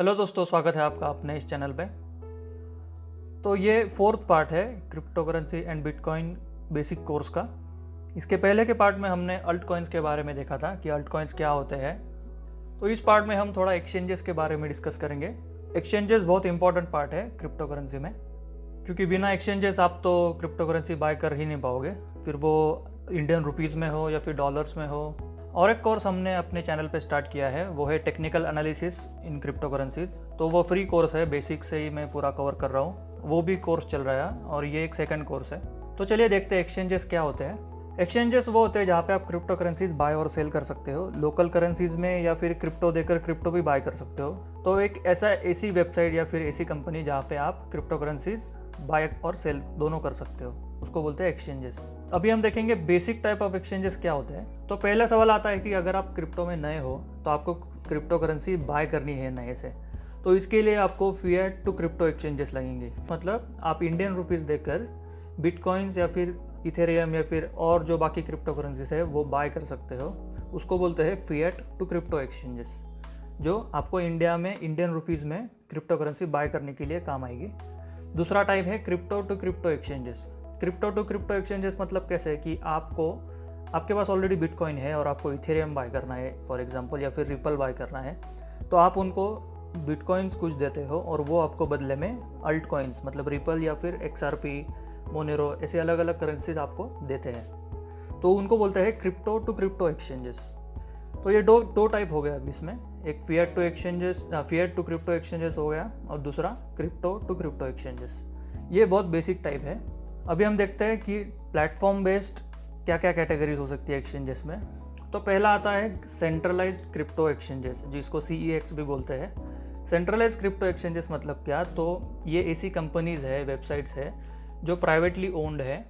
Hello दोस्तों, स्वागत है आपका अपने इस चैनल पे। तो ये फोर्थ पार्ट है crypto currency and bitcoin basic course का। इसके पहले के पार्ट में हमने अल्ट कॉइन्स के बारे में देखा था कि अल्ट कॉइन्स क्या होते हैं। तो इस पार्ट में हम थोड़ा एक्सचेंजेस के बारे में डिस्कस करेंगे। एक्सचेंजेस बहुत इंपॉर्टेंट पार्ट है क्रिप्टो करेंसी में, क्योंकि बिना एक्सचेंजेस आप तो क्रिप्टो करेंसी बाय कर ही नहीं पाओगे। फिर वो इंडियन रुपीज़ में हो या फिर डॉलर्स में हो और एक कोर्स हमने अपने चैनल पे स्टार्ट किया है, वो है technical analysis in crypto currencies तो वो फ्री कोर्स है बेसिक से ही मैं पूरा कवर कर रहा हूँ। वो भी कोर्स चल रहा है और ये एक सेकंड कोर्स है। तो चलिए देखते हैं एक्सचेंजेस क्या होते हैं। एक्सचेंजेस वो होते हैं जहाँ पे आप क्रिप्टो करेंसीज बाय और सेल कर सकते हो। लोकल करेंसीज में या फिर क्रिप्टो देकर क्रिप्टो भी बाय कर सकते हो। तो एक ऐसा ऐसी वेबसाइट या फिर ऐसी कंपनी जहाँ पे आप क्रिप्टो करेंसीज बाय और सेल दोनों कर सकते हो। उसको बोलते हैं एक्सचेंजेस अभी हम देखेंगे बेसिक टाइप ऑफ़ एक्सचेंजेस क्या होते हैं। तो पहला सवाल आता है कि अगर आप क्रिप्टो में नए हो तो आपको क्रिप्टो करेंसी बाय करनी है नए से। तो इसके लिए आपको फिएट टू क्रिप्टो एक्सचेंजेस लगेंगे। मतलब आप इंडियन रुपीज़ देकर बिटकॉइंस या फिर इथेरियम या फिर और जो बाकी क्रिप्टो करेंसीज है, वो बाय कर सकते हो। उसको बोलते हैं फिएट टू क्रिप्टो एक्सचेंजेस जो आपको इंडिया में इंडियन रुपीज़ में क्रिप्टो करेंसी बाय करने के लिए काम आएगी। दूसरा टाइप है crypto to crypto exchanges crypto to crypto exchanges मतलब कैसे कि आपको, आपके पास ऑलरेडी बिटकॉइन है और आपको इथेरियम बाय करना है फॉर एग्जांपल या फिर रिपल बाय करना है तो आप उनको बिटकॉइंस कुछ देते हो और वो आपको बदले में अल्ट कॉइन्स मतलब रिपल या फिर एक्स आर पी मोनेरो ऐसे अलग अलग करेंसीज आपको देते हैं। तो उनको बोलते हैं क्रिप्टो टू क्रिप्टो एक्सचेंजेस। तो ये दो दो टाइप हो गया अभी इसमें। एक fiat to exchanges fiat to crypto exchanges हो गया और दूसरा क्रिप्टो टू क्रिप्टो एक्सचेंजेस ये बहुत बेसिक टाइप है। अभी हम देखते हैं कि प्लेटफॉर्म बेस्ड क्या क्या कैटेगरीज हो सकती है एक्सचेंजेस में। तो पहला आता है सेंट्रलाइज क्रिप्टो एक्सचेंजेस जिसको सी e भी बोलते हैं। सेंट्रलाइज क्रिप्टो एक्सचेंजेस मतलब क्या? तो ये ऐसी कंपनीज़ है वेबसाइट्स है, जो प्राइवेटली ओन्ड है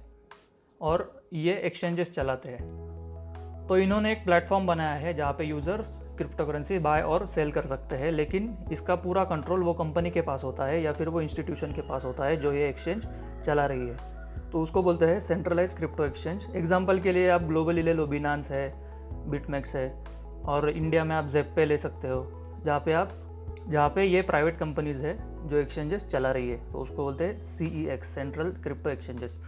और ये एक्सचेंजेस चलाते हैं। तो इन्होंने एक प्लेटफॉर्म बनाया है जहाँ पे यूज़र्स क्रिप्टो करेंसी बाय और सेल कर सकते हैं, लेकिन इसका पूरा कंट्रोल वो कंपनी के पास होता है या फिर वो इंस्टीट्यूशन के पास होता है जो ये एक्सचेंज चला रही है। तो उसको बोलते हैं सेंट्रलाइज क्रिप्टो एक्सचेंज एग्ज़ाम्पल के लिए आप ग्लोबली ले लो बिनान्स है बिटमैक्स है, और इंडिया में आप जेपे ले सकते हो, जहाँ पे आप, जहाँ पे ये प्राइवेट कंपनीज़ है जो एक्सचेंजेस चला रही है तो उसको बोलते हैं C E X central crypto exchanges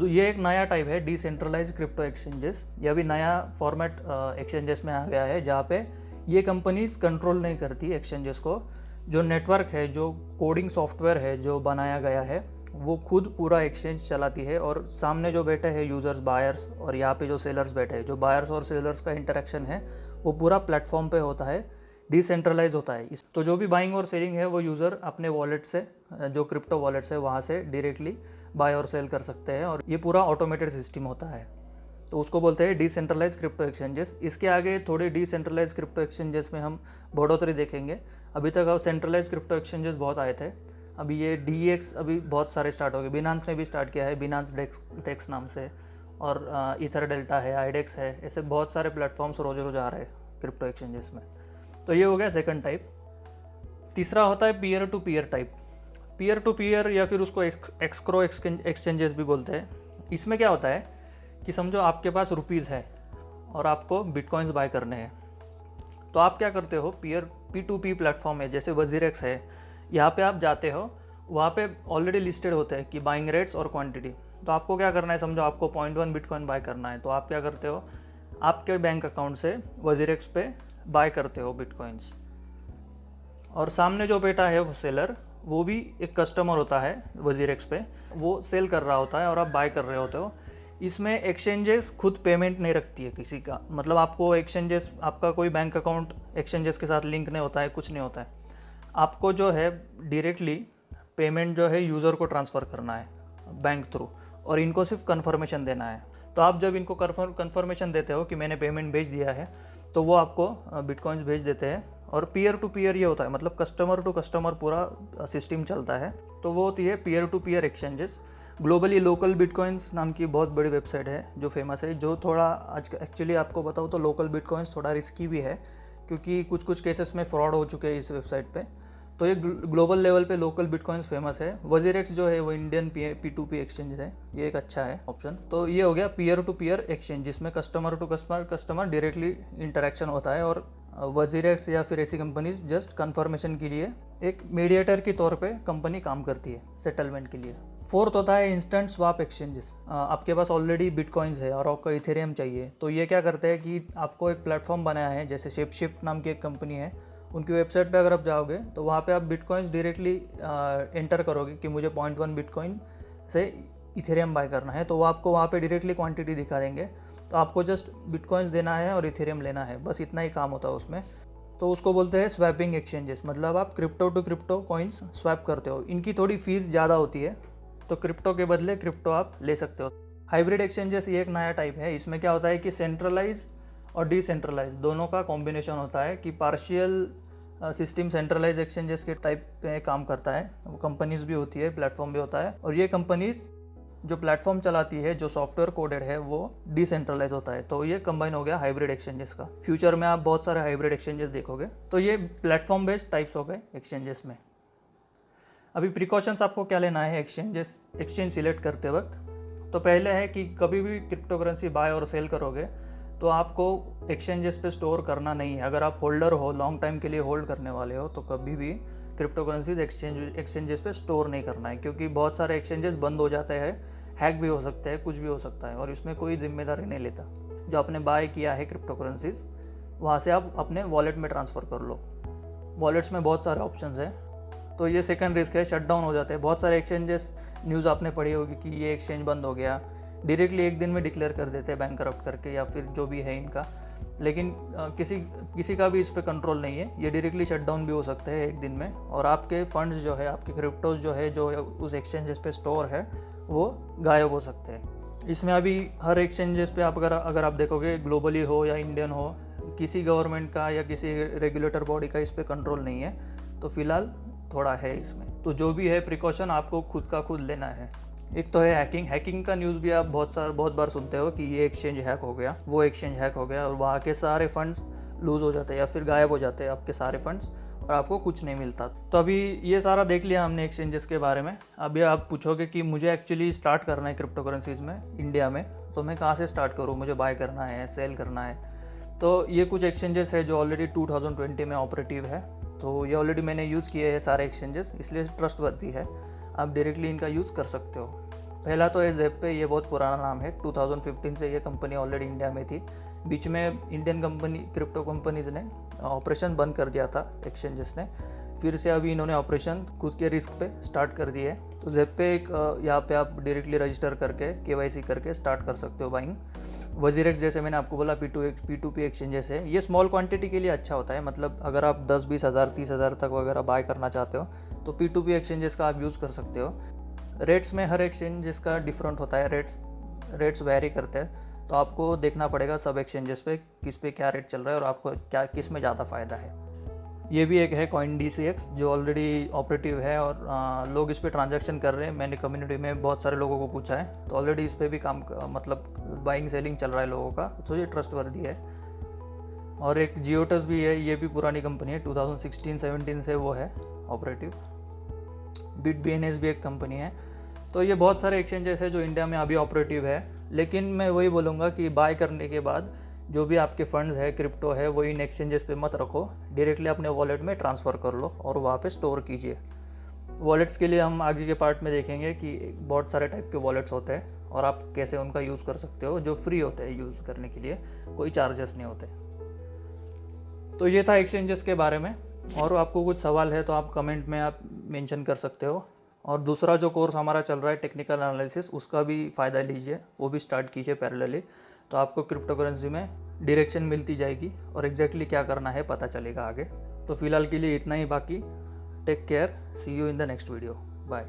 तो ये एक नया टाइप है डिसेंट्रलाइज क्रिप्टो एक्सचेंजेस यह भी नया फॉर्मेट एक्सचेंजेस में आ गया है, जहाँ पे ये कंपनीज़ कंट्रोल नहीं करती एक्सचेंजेस को. जो नेटवर्क है, जो कोडिंग सॉफ्टवेयर है, जो बनाया गया है वो खुद पूरा एक्सचेंज चलाती है और सामने जो बैठे हैं यूज़र्स बायर्स और यहाँ पे जो सेलर्स बैठे हैं, जो बायर्स और सेलर्स का इंटरेक्शन है, वो पूरा प्लेटफॉर्म पे होता है डिसेंट्रलाइज होता है। तो जो भी बाइंग और सेलिंग है, वो यूज़र अपने वॉलेट से, जो क्रिप्टो वॉलेट्स है, वहाँ से डायरेक्टली बाय और सेल कर सकते हैं और ये पूरा ऑटोमेटेड सिस्टम होता है। तो उसको बोलते हैं डिसेंट्रलाइज क्रिप्टो एक्सचेंजेस इसके आगे थोड़े डिसेंट्रलाइज क्रिप्टो एक्सचेंजेस में हम बढ़ोतरी देखेंगे। अभी तक अब सेंट्रलाइज क्रिप्टो एक्सचेंजेस बहुत आए थे। अभी ये डी अभी बहुत सारे स्टार्ट हो गए। बिनान्स ने भी स्टार्ट किया है बिनान्स डेक्स टेक्स नाम से। और इथर डेल्टा है आईडेक्स है, ऐसे बहुत सारे प्लेटफॉर्म्स रोज रोज आ रहे हैं क्रिप्टो एक्सचेंजेस में। तो ये हो गया सेकंड टाइप तीसरा होता है peer to peer type peer to peer या फिर उसको एक्सक्रो एक्सचेंजेस भी बोलते हैं। इसमें क्या होता है कि समझो आपके पास रुपीज़ है और आपको बिटकॉइंस बाय करने हैं। तो आप क्या करते हो? Peer P to P platform है, जैसे वजीरेक्स है। यहाँ पे आप जाते हो, वहाँ पे ऑलरेडी लिस्टेड होते हैं कि बाइंग रेट्स और क्वांटिटी तो आपको क्या करना है समझो, आपको पॉइंट वन बिटकॉइन बाय करना है। तो आप क्या करते हो, आपके बैंक अकाउंट से वजीरेक्स पे बाय करते हो बिटकॉइंस और सामने जो बेटा है वो सेलर वो भी एक कस्टमर होता है वजीरेक्स पे। वो सेल कर रहा होता है और आप बाय कर रहे होते हो। इसमें एक्सचेंजेस खुद पेमेंट नहीं रखती है किसी का। मतलब आपको एक्सचेंजेस आपका कोई बैंक अकाउंट एक्सचेंजेस के साथ लिंक नहीं होता है, कुछ नहीं होता है। आपको जो है डायरेक्टली पेमेंट जो है यूज़र को ट्रांसफ़र करना है बैंक थ्रू और इनको सिर्फ़ कन्फर्मेशन देना है। तो आप जब इनको कन्फर्मेशन देते हो कि मैंने पेमेंट भेज दिया है तो वो आपको बिटकॉइंस भेज देते हैं। और पीयर टू पीयर ये होता है मतलब कस्टमर टू कस्टमर पूरा सिस्टम चलता है। तो वो होती है peer to peer exchanges globally local bitcoins नाम की बहुत बड़ी वेबसाइट है, जो फ़ेमस है, जो थोड़ा आज एक्चुअली आपको बताऊँ तो लोकल बिटकॉइंस थोड़ा रिस्की भी है। क्योंकि कुछ कुछ केसेस में फ्रॉड हो चुके हैं इस वेबसाइट पे। तो ये ग्लोबल लेवल पे लोकल बिटकॉइंस फ़ेमस है। वजीरेक्स जो है, वो Indian P to P exchange है। ये एक अच्छा है ऑप्शन तो ये हो गया पीयर टू पीयर एक्सचेंज जिसमें customer to customer customer directly interaction होता है और वजीरेक्स या फिर ऐसी कंपनीज़ जस्ट कंफर्मेशन के लिए एक मीडिएटर के तौर पे कंपनी काम करती है सेटलमेंट के लिए। फोर्थ होता है इंस्टेंट स्वाप एक्सचेंजेस आपके पास ऑलरेडी बिटकॉइंस है और आपको इथेरियम चाहिए। तो ये क्या करते हैं कि आपको एक प्लेटफॉर्म बनाया है, जैसे शिप शिफ्ट नाम की एक कंपनी है। उनकी वेबसाइट पे अगर आप जाओगे तो वहाँ पे आप बिटकॉइंस डायरेक्टली एंटर करोगे कि मुझे पॉइंट वन बिटकॉइन से इथेरियम बाय करना है। तो वो आपको वहाँ पे डायरेक्टली क्वांटिटी दिखा देंगे। तो आपको जस्ट बिटकॉइंस देना है और इथेरियम लेना है। बस इतना ही काम होता है उसमें। तो उसको बोलते हैं स्वैपिंग एक्सचेंजेस मतलब आप crypto to crypto coins swap करते हो। इनकी थोड़ी फ़ीस ज़्यादा होती है। तो क्रिप्टो के बदले क्रिप्टो आप ले सकते हो। हाइब्रिड एक्सचेंजेस ये एक नया टाइप है, इसमें क्या होता है कि सेंट्रलाइज और डिसेंट्रलाइज दोनों का कॉम्बिनेशन होता है कि पार्शियल सिस्टम सेंट्रलाइज एक्सचेंजेस के टाइप पे काम करता है। वो कंपनीज़ भी होती है प्लेटफॉर्म भी होता है और ये कंपनीज़ जो प्लेटफॉर्म चलाती है, जो सॉफ्टवेयर कोडेड है, वो डिसेंट्रलाइज होता है। तो ये कंबाइन हो गया हाइब्रिड एक्सचेंजेस का। फ्यूचर में आप बहुत सारे हाइब्रिड एक्सचेंजेस देखोगे। तो ये प्लेटफॉर्म बेस्ड टाइप्स हो गए एक्सचेंजेस में। अभी प्रिकॉशंस आपको क्या लेना है एक्सचेंजेस एक्सचेंज सिलेक्ट करते वक्त? तो पहले है कि कभी भी क्रिप्टो करेंसी बाय और सेल करोगे तो आपको एक्सचेंजेस पे स्टोर करना नहीं है। अगर आप होल्डर हो लॉन्ग टाइम के लिए होल्ड करने वाले हो तो कभी भी क्रिप्टो करेंसीज एक्सचेंज एक्सचेंजेस पे स्टोर नहीं करना है। क्योंकि बहुत सारे एक्सचेंजेस बंद हो जाते हैं हैक भी हो सकते हैं, कुछ भी हो सकता है, और इसमें कोई ज़िम्मेदारी नहीं लेता। जो आपने बाय किया है क्रिप्टो करेंसीज वहाँ से आप अपने वॉलेट में ट्रांसफ़र कर लो। वॉलेट्स में बहुत सारे ऑप्शन हैं। तो ये सेकंड रिस्क है शट डाउन हो जाते हैं। बहुत सारे एक्सचेंजेस न्यूज़ आपने पढ़ी होगी कि ये एक्सचेंज बंद हो गया। डायरेक्टली एक दिन में डिक्लेयर कर देते हैं बैंक करप्ट करके या फिर जो भी है इनका। लेकिन किसी किसी का भी इस पर कंट्रोल नहीं है। ये डायरेक्टली शट डाउन भी हो सकते हैं एक दिन में। और आपके फंड्स जो है, आपके क्रिप्टोज जो है, जो उस एक्सचेंजेस पे स्टोर है, वो गायब हो सकते हैं। इसमें अभी हर एक्सचेंजेस पे आप अगर अगर आप देखोगे ग्लोबली हो या इंडियन हो, किसी गवर्नमेंट का या किसी रेगुलेटर बॉडी का इस पर कंट्रोल नहीं है। तो फ़िलहाल थोड़ा है इसमें। तो जो भी है प्रिकॉशन आपको खुद का खुद लेना है। एक तो है हैकिंग हैकिंग का न्यूज़ भी आप बहुत सार, बहुत बार सुनते हो कि ये एक्सचेंज हैक हो गया, वो एक्सचेंज हैक हो गया और वहाँ के सारे फंड्स लूज़ हो जाते हैं या फिर गायब हो जाते हैं आपके सारे फंड्स और आपको कुछ नहीं मिलता। तो अभी ये सारा देख लिया हमने एक्सचेंजेस के बारे में। अभी आप पूछोगे कि मुझे एक्चुअली स्टार्ट करना है क्रिप्टो करेंसीज में इंडिया में तो मैं कहाँ से स्टार्ट करूँ? मुझे बाय करना है सेल करना है। तो ये कुछ एक्सचेंजेस है जो ऑलरेडी 2020 में ऑपरेटिव है। तो ये ऑलरेडी मैंने यूज़ किए हैं सारे एक्सचेंजेस इसलिए ट्रस्ट वर्दी है। आप डायरेक्टली इनका यूज़ कर सकते हो। पहला तो है जेप पे, ये बहुत पुराना नाम है। 2015 से ये कंपनी ऑलरेडी इंडिया में थी। बीच में इंडियन कंपनी क्रिप्टो कंपनीज़ ने ऑपरेशन बंद कर दिया था एक्सचेंजेस ने। फिर से अभी इन्होंने ऑपरेशन खुद के रिस्क पे स्टार्ट कर दिए है। तो जेप पे एक यहाँ पे आप डायरेक्टली रजिस्टर करके के करके स्टार्ट कर सकते हो बाइंग वजीरेक्स जैसे मैंने आपको बोला P to P to P exchanges है ये स्मॉल क्वांटिटी के लिए अच्छा होता है। मतलब अगर आप दस, बीस हज़ार, तीस हज़ार तक वगैरह बाय करना चाहते हो तो पी टू पी एक्सचेंजेस का आप यूज़ कर सकते हो। रेट्स में हर एक्सचेंजेस का डिफरेंट होता है रेट्स रेट्स वेरी करते हैं। तो आपको देखना पड़ेगा सब एक्सचेंजेस पे किस पे क्या रेट चल रहा है और आपको क्या, किसमें ज़्यादा फ़ायदा है। ये भी एक है कॉइन डी सी एक्स जो ऑलरेडी ऑपरेटिव है और आ, लोग इस पर ट्रांजेक्शन कर रहे हैं। मैंने कम्युनिटी में बहुत सारे लोगों को पूछा है। तो ऑलरेडी इस पर भी काम मतलब बाइंग सेलिंग चल रहा है लोगों का। तो ये ट्रस्ट वर्दी है। और एक जियोटस भी है ये भी पुरानी कंपनी है। 2016-17 से वो है ऑपरेटिव बिट बीएनएस भी एक कंपनी है। तो ये बहुत सारे एक्सचेंजेस है जो इंडिया में अभी ऑपरेटिव है। लेकिन मैं वही बोलूँगा कि बाय करने के बाद जो भी आपके फंड्स है क्रिप्टो है, वो इन एक्सचेंजेस पे मत रखो। डायरेक्टली अपने वॉलेट में ट्रांसफ़र कर लो और वहाँ पे स्टोर कीजिए। वॉलेट्स के लिए हम आगे के पार्ट में देखेंगे कि बहुत सारे टाइप के वॉलेट्स होते हैं और आप कैसे उनका यूज़ कर सकते हो, जो फ्री होते हैं यूज़ करने के लिए। कोई चार्जेस नहीं होते। तो ये था एक्सचेंजेस के बारे में। और आपको कुछ सवाल है तो आप कमेंट में आप मेंशन कर सकते हो। और दूसरा जो कोर्स हमारा चल रहा है टेक्निकल एनालिसिस उसका भी फ़ायदा लीजिए। वो भी स्टार्ट कीजिए पैरेलली तो आपको क्रिप्टो करेंसी में डायरेक्शन मिलती जाएगी और एग्जैक्टली क्या करना है पता चलेगा आगे। तो फ़िलहाल के लिए इतना ही, बाकी take care see you in the next video bye